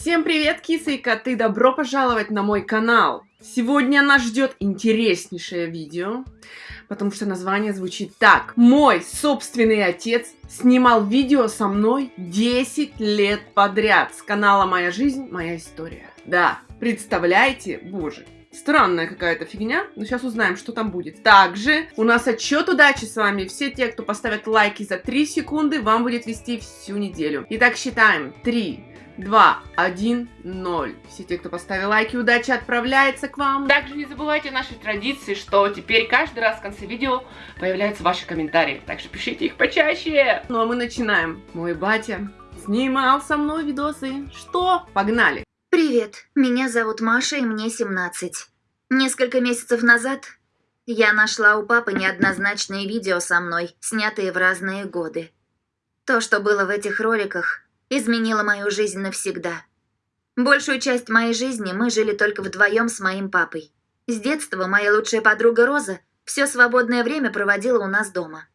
Всем привет, кисы и коты! Добро пожаловать на мой канал! Сегодня нас ждет интереснейшее видео, потому что название звучит так. Мой собственный отец снимал видео со мной 10 лет подряд с канала «Моя жизнь, моя история». Да, представляете? Боже, Странная какая-то фигня, но сейчас узнаем, что там будет. Также у нас отчет удачи с вами. Все те, кто поставят лайки за 3 секунды, вам будет вести всю неделю. Итак, считаем. 3, 2, 1, 0. Все те, кто поставил лайки, удача отправляется к вам. Также не забывайте нашей традиции, что теперь каждый раз в конце видео появляются ваши комментарии. Так что пишите их почаще. Ну а мы начинаем. Мой батя снимал со мной видосы. Что? Погнали! Привет, меня зовут Маша и мне 17. Несколько месяцев назад я нашла у папы неоднозначные видео со мной, снятые в разные годы. То, что было в этих роликах, изменило мою жизнь навсегда. Большую часть моей жизни мы жили только вдвоем с моим папой. С детства моя лучшая подруга Роза все свободное время проводила у нас дома.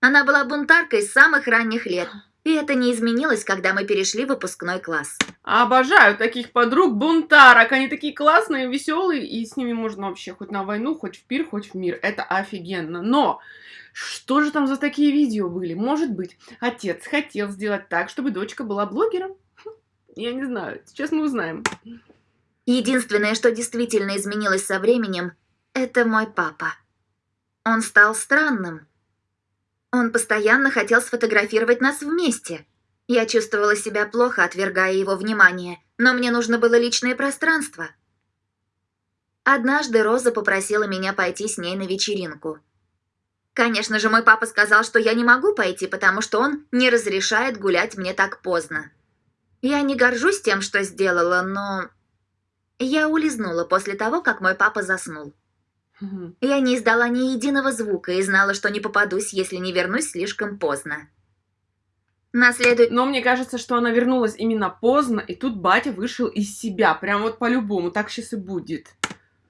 Она была бунтаркой с самых ранних лет – и это не изменилось, когда мы перешли в выпускной класс. Обожаю таких подруг, бунтарок. Они такие классные, веселые, и с ними можно вообще хоть на войну, хоть в пир, хоть в мир. Это офигенно. Но что же там за такие видео были? Может быть, отец хотел сделать так, чтобы дочка была блогером? Я не знаю. Сейчас мы узнаем. Единственное, что действительно изменилось со временем, это мой папа. Он стал странным. Он постоянно хотел сфотографировать нас вместе. Я чувствовала себя плохо, отвергая его внимание, но мне нужно было личное пространство. Однажды Роза попросила меня пойти с ней на вечеринку. Конечно же, мой папа сказал, что я не могу пойти, потому что он не разрешает гулять мне так поздно. Я не горжусь тем, что сделала, но... Я улизнула после того, как мой папа заснул. Я не издала ни единого звука и знала, что не попадусь, если не вернусь слишком поздно. Наследует... Но мне кажется, что она вернулась именно поздно, и тут батя вышел из себя. Прям вот по-любому, так сейчас и будет.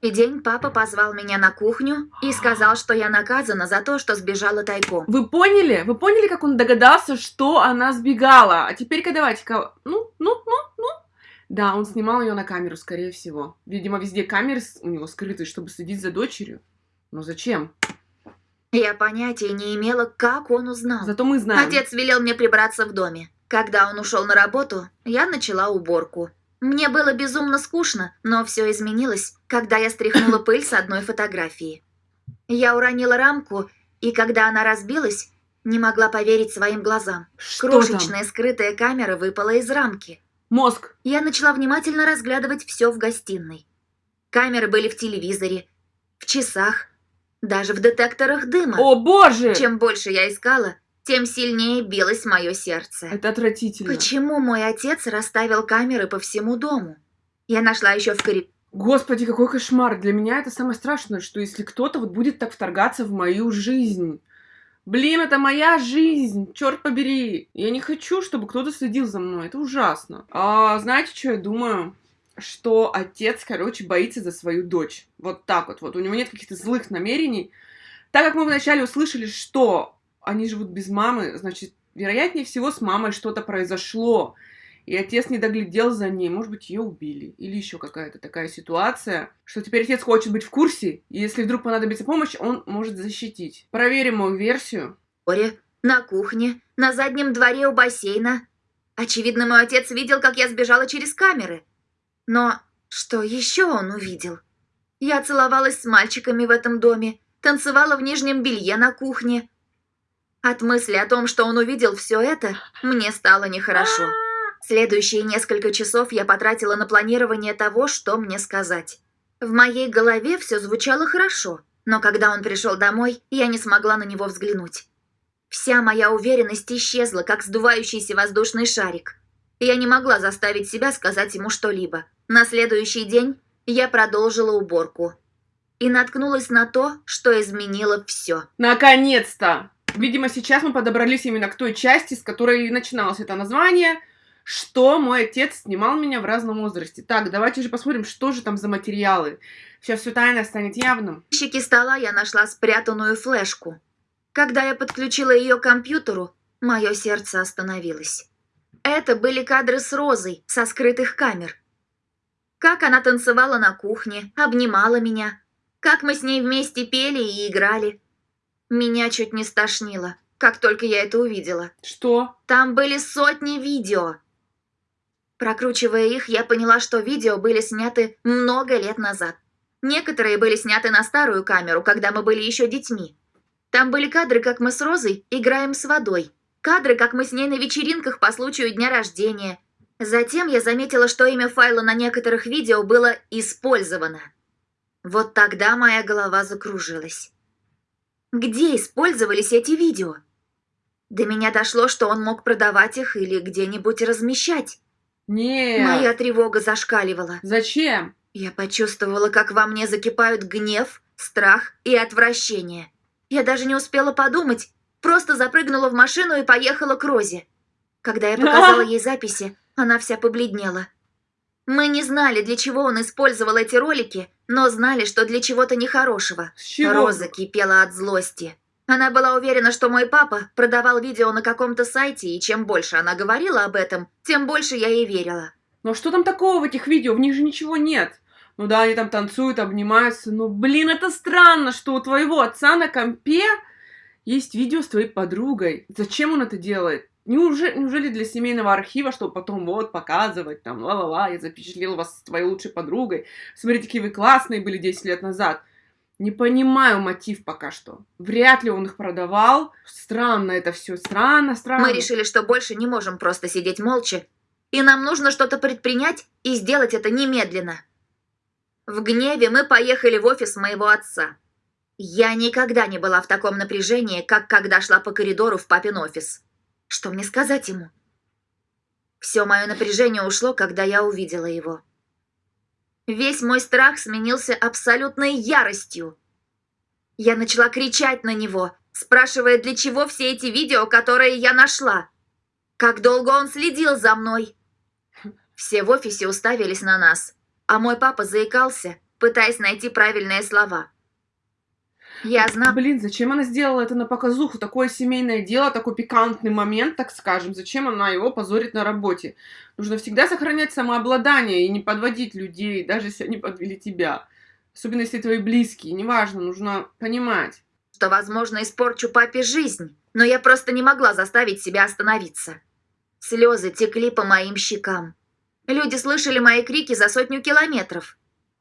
И день папа позвал меня на кухню и сказал, что я наказана за то, что сбежала тайком. Вы поняли? Вы поняли, как он догадался, что она сбегала? А теперь-ка давайте-ка... Ну, ну, ну, ну, да, он снимал ее на камеру, скорее всего. Видимо, везде камеры у него скрыты, чтобы следить за дочерью. Но зачем? Я понятия не имела, как он узнал. Зато мы знаем. Отец велел мне прибраться в доме. Когда он ушел на работу, я начала уборку. Мне было безумно скучно, но все изменилось, когда я стряхнула пыль с одной фотографии. Я уронила рамку, и когда она разбилась, не могла поверить своим глазам. Что Крошечная там? скрытая камера выпала из рамки. Мозг. Я начала внимательно разглядывать все в гостиной. Камеры были в телевизоре, в часах, даже в детекторах дыма. О, боже! Чем больше я искала, тем сильнее билось мое сердце. Это отвратительно. Почему мой отец расставил камеры по всему дому? Я нашла еще в коридоре. Господи, какой кошмар! Для меня это самое страшное, что если кто-то вот будет так вторгаться в мою жизнь. Блин, это моя жизнь, черт побери. Я не хочу, чтобы кто-то следил за мной, это ужасно. А знаете, что я думаю? Что отец, короче, боится за свою дочь. Вот так вот, вот. У него нет каких-то злых намерений. Так как мы вначале услышали, что они живут без мамы, значит, вероятнее всего с мамой что-то произошло и отец не доглядел за ней, может быть, ее убили, или еще какая-то такая ситуация, что теперь отец хочет быть в курсе, и если вдруг понадобится помощь, он может защитить. Проверим мою версию. Оре, на кухне, на заднем дворе у бассейна. Очевидно, мой отец видел, как я сбежала через камеры. Но что еще он увидел? Я целовалась с мальчиками в этом доме, танцевала в нижнем белье на кухне. От мысли о том, что он увидел все это, мне стало нехорошо. Следующие несколько часов я потратила на планирование того, что мне сказать. В моей голове все звучало хорошо, но когда он пришел домой, я не смогла на него взглянуть. Вся моя уверенность исчезла, как сдувающийся воздушный шарик. Я не могла заставить себя сказать ему что-либо. На следующий день я продолжила уборку. И наткнулась на то, что изменило все. Наконец-то! Видимо, сейчас мы подобрались именно к той части, с которой начиналось это название – что мой отец снимал меня в разном возрасте. Так, давайте же посмотрим, что же там за материалы. Сейчас все тайное станет явным. В ящике стола я нашла спрятанную флешку. Когда я подключила ее к компьютеру, мое сердце остановилось. Это были кадры с Розой со скрытых камер. Как она танцевала на кухне, обнимала меня. Как мы с ней вместе пели и играли. Меня чуть не стошнило, как только я это увидела. Что? Там были сотни видео. Прокручивая их, я поняла, что видео были сняты много лет назад. Некоторые были сняты на старую камеру, когда мы были еще детьми. Там были кадры, как мы с Розой играем с водой. Кадры, как мы с ней на вечеринках по случаю дня рождения. Затем я заметила, что имя файла на некоторых видео было «Использовано». Вот тогда моя голова закружилась. Где использовались эти видео? До меня дошло, что он мог продавать их или где-нибудь размещать. Нет. Моя тревога зашкаливала. Зачем? Я почувствовала, как во мне закипают гнев, страх и отвращение. Я даже не успела подумать, просто запрыгнула в машину и поехала к Розе. Когда я показала ей записи, она вся побледнела. Мы не знали, для чего он использовал эти ролики, но знали, что для чего-то нехорошего. Чего? Роза кипела от злости. Она была уверена, что мой папа продавал видео на каком-то сайте, и чем больше она говорила об этом, тем больше я ей верила. Но что там такого в этих видео? В них же ничего нет. Ну да, они там танцуют, обнимаются. Но, блин, это странно, что у твоего отца на компе есть видео с твоей подругой. Зачем он это делает? Неужели, неужели для семейного архива, чтобы потом вот показывать, там, ла-ла-ла, я запечатлел вас с твоей лучшей подругой. Смотрите, какие вы классные были 10 лет назад. Не понимаю мотив пока что. Вряд ли он их продавал. Странно это все, странно, странно. Мы решили, что больше не можем просто сидеть молча, и нам нужно что-то предпринять и сделать это немедленно. В гневе мы поехали в офис моего отца. Я никогда не была в таком напряжении, как когда шла по коридору в папин офис. Что мне сказать ему? Все мое напряжение ушло, когда я увидела его. Весь мой страх сменился абсолютной яростью. Я начала кричать на него, спрашивая, для чего все эти видео, которые я нашла. Как долго он следил за мной. Все в офисе уставились на нас, а мой папа заикался, пытаясь найти правильные слова. Я. Блин, зачем она сделала это на показуху? Такое семейное дело, такой пикантный момент, так скажем. Зачем она его позорит на работе? Нужно всегда сохранять самообладание и не подводить людей, даже если они подвели тебя. Особенно если твои близкие. Неважно, нужно понимать. что, возможно, испорчу папе жизнь, но я просто не могла заставить себя остановиться. Слезы текли по моим щекам. Люди слышали мои крики за сотню километров.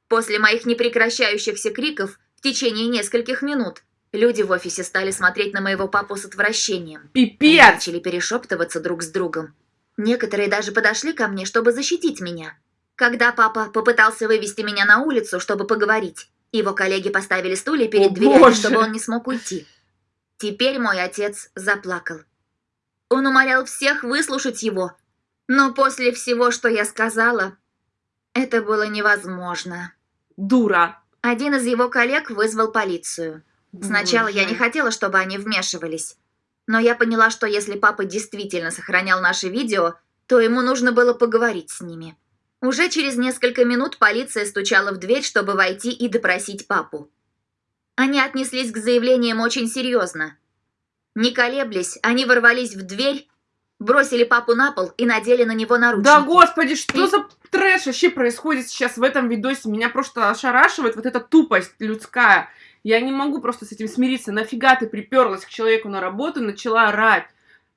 После моих непрекращающихся криков в течение нескольких минут люди в офисе стали смотреть на моего папу с отвращением. Они Пипец! начали перешептываться друг с другом. Некоторые даже подошли ко мне, чтобы защитить меня. Когда папа попытался вывести меня на улицу, чтобы поговорить, его коллеги поставили стулья перед О, дверями, боже! чтобы он не смог уйти. Теперь мой отец заплакал. Он умолял всех выслушать его, но после всего, что я сказала, это было невозможно. Дура! Один из его коллег вызвал полицию. Сначала я не Боже. хотела, чтобы они вмешивались. Но я поняла, что если папа действительно сохранял наши видео, то ему нужно было поговорить с ними. Уже через несколько минут полиция стучала в дверь, чтобы войти и допросить папу. Они отнеслись к заявлениям очень серьезно. Не колеблясь, они ворвались в дверь, бросили папу на пол и надели на него наручники. Да господи, что И- за трэш вообще происходит сейчас в этом видосе? Меня просто ошарашивает вот эта тупость людская. Я не могу просто с этим смириться. Нафига ты приперлась к человеку на работу и начала орать?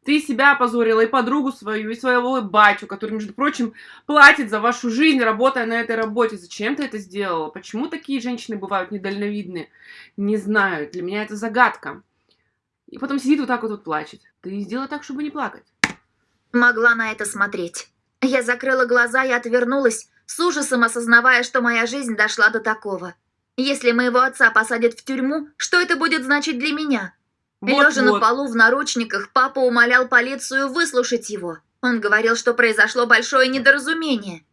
Ты себя опозорила, и подругу свою, и своего батю, который, между прочим, платит за вашу жизнь, работая на этой работе. Зачем ты это сделала? Почему такие женщины бывают недальновидные? Не знаю, для меня это загадка. И потом сидит вот так вот, вот плачет. Ты сделай так, чтобы не плакать. могла на это смотреть. Я закрыла глаза и отвернулась, с ужасом осознавая, что моя жизнь дошла до такого. Если моего отца посадят в тюрьму, что это будет значить для меня? Лежа на Вот-вот. полу в наручниках, папа умолял полицию выслушать его. Он говорил, что произошло большое недоразумение.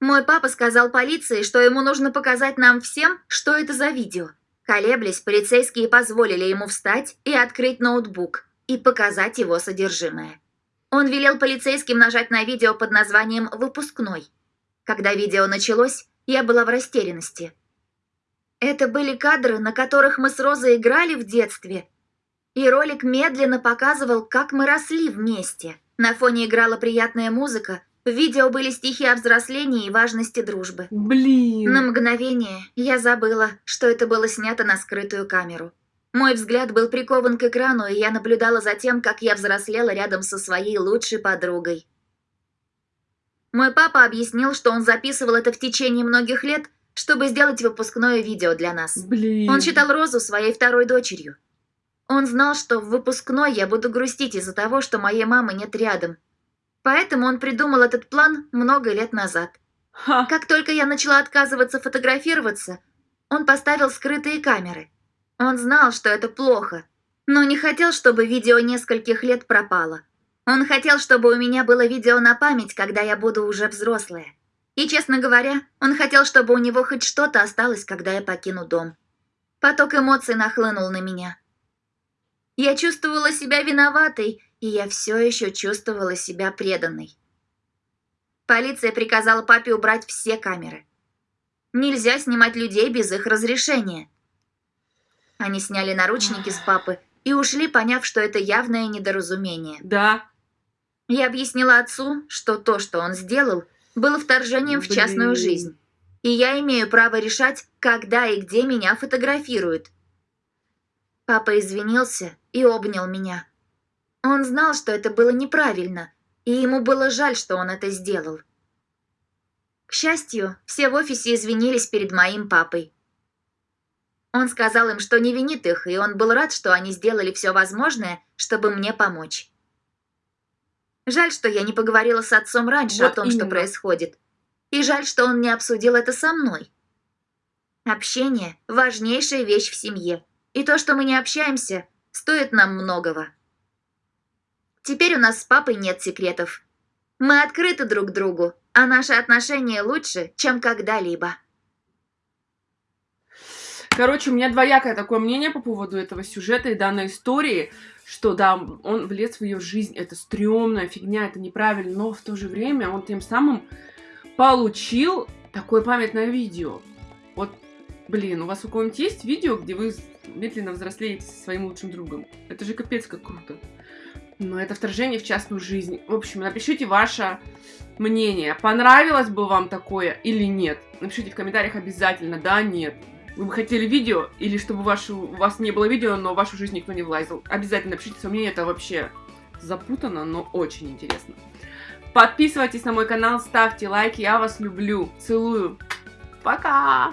Мой папа сказал полиции, что ему нужно показать нам всем, что это за видео. Колеблясь, полицейские позволили ему встать и открыть ноутбук и показать его содержимое. Он велел полицейским нажать на видео под названием «Выпускной». Когда видео началось, я была в растерянности. Это были кадры, на которых мы с Розой играли в детстве, и ролик медленно показывал, как мы росли вместе. На фоне играла приятная музыка, в видео были стихи о взрослении и важности дружбы. Блин. На мгновение я забыла, что это было снято на скрытую камеру. Мой взгляд был прикован к экрану, и я наблюдала за тем, как я взрослела рядом со своей лучшей подругой. Мой папа объяснил, что он записывал это в течение многих лет, чтобы сделать выпускное видео для нас. Блин. Он считал Розу своей второй дочерью. Он знал, что в выпускной я буду грустить из-за того, что моей мамы нет рядом. Поэтому он придумал этот план много лет назад. Ха. Как только я начала отказываться фотографироваться, он поставил скрытые камеры. Он знал, что это плохо, но не хотел, чтобы видео нескольких лет пропало. Он хотел, чтобы у меня было видео на память, когда я буду уже взрослая. И, честно говоря, он хотел, чтобы у него хоть что-то осталось, когда я покину дом. Поток эмоций нахлынул на меня. Я чувствовала себя виноватой, и я все еще чувствовала себя преданной. Полиция приказала папе убрать все камеры. Нельзя снимать людей без их разрешения. Они сняли наручники с папы и ушли, поняв, что это явное недоразумение. Да. Я объяснила отцу, что то, что он сделал, было вторжением в частную Блин. жизнь. И я имею право решать, когда и где меня фотографируют. Папа извинился и обнял меня. Он знал, что это было неправильно, и ему было жаль, что он это сделал. К счастью, все в офисе извинились перед моим папой. Он сказал им, что не винит их, и он был рад, что они сделали все возможное, чтобы мне помочь. Жаль, что я не поговорила с отцом раньше Вот о том, что именно. происходит. И жаль, что он не обсудил это со мной. Общение – важнейшая вещь в семье. И то, что мы не общаемся, стоит нам многого. Теперь у нас с папой нет секретов. Мы открыты друг другу, а наши отношения лучше, чем когда-либо. Короче, у меня двоякое такое мнение по поводу этого сюжета и данной истории, что да, он влез в ее жизнь, это стрёмная фигня, это неправильно, но в то же время он тем самым получил такое памятное видео. Вот, блин, у вас у кого-нибудь есть видео, где вы медленно взрослеете со своим лучшим другом? Это же капец как круто. Но это вторжение в частную жизнь. В общем, напишите ваше мнение. Понравилось бы вам такое или нет? Напишите в комментариях обязательно, да, нет. Вы бы хотели видео, или чтобы вашу, у вас не было видео, но в вашу жизнь никто не влазил. Обязательно напишите свое мнение, это вообще запутанно, но очень интересно. Подписывайтесь на мой канал, ставьте лайки, я вас люблю. Целую. Пока!